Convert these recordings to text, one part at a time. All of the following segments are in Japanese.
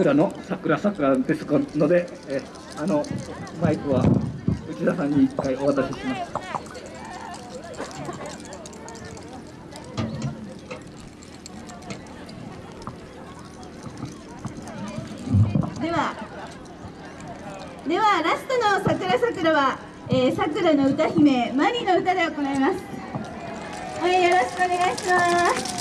桜の桜桜ですので、えあのマイクは内田さんに一回お渡しします。ではではラストの桜桜は、えー、桜の歌姫マリの歌で行います。はいよろしくお願いします。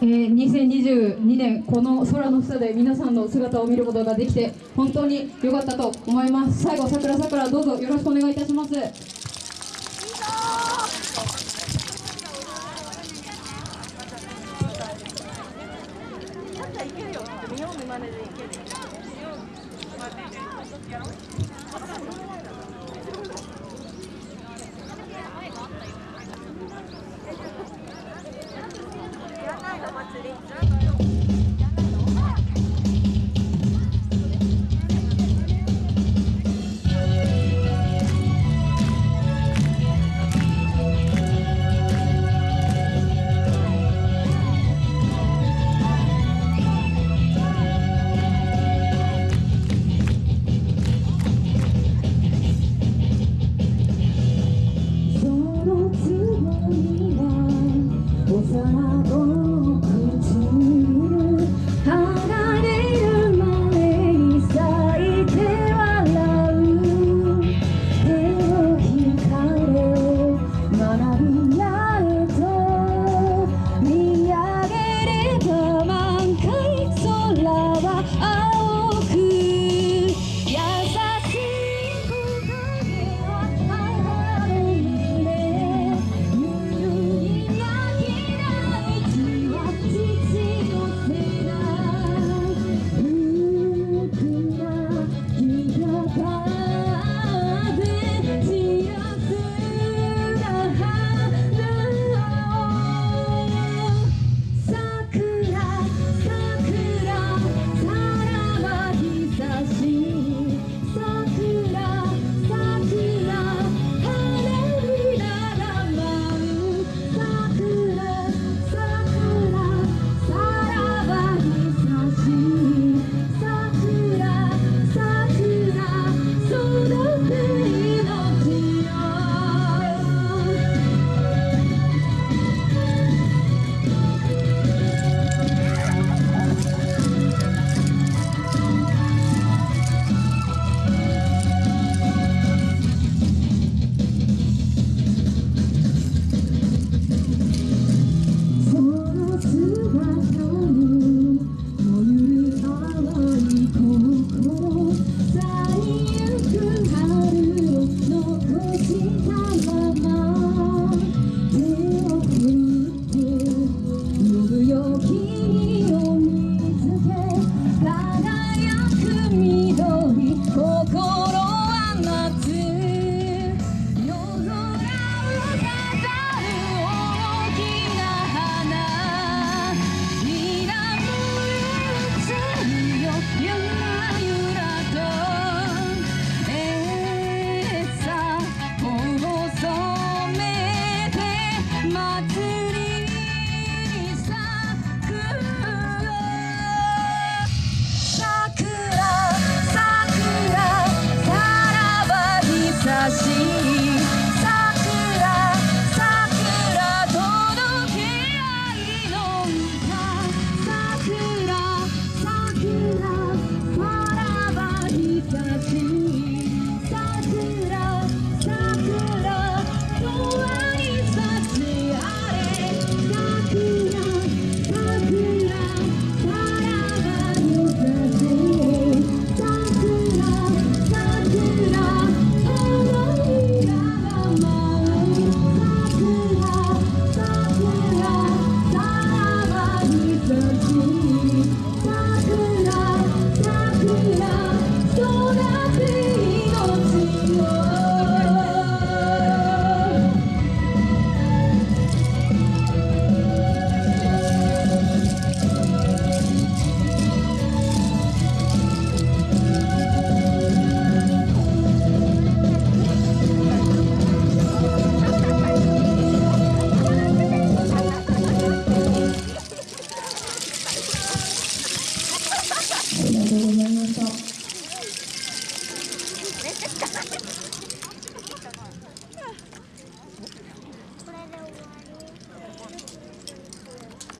えー、2022年この空の下で皆さんの姿を見ることができて本当に良かったと思います。最後桜桜どうぞよろしくお願いいたします。